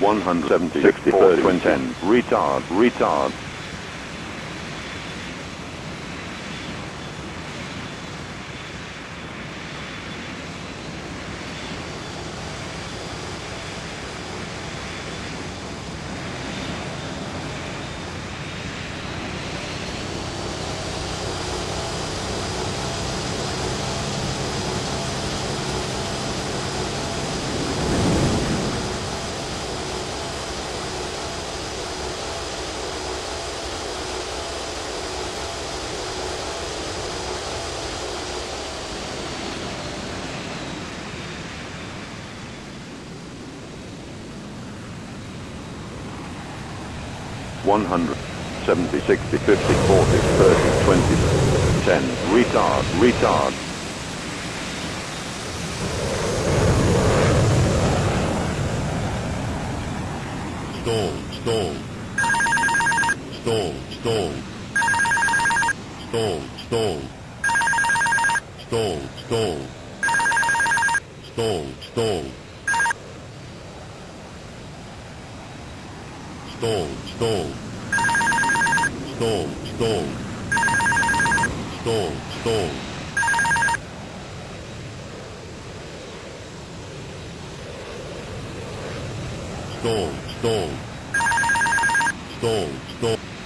170, 60, 30, 10, retard, retard. 100, 70, 60, 50, 40, 30, 20, 10, retard, retard. Stall, stall. Stall, stall. Stall, stall. Stall, stall. Stall, stall. Stall, stall, stall, stall, stall, stall. Stall, stall, stall, stall.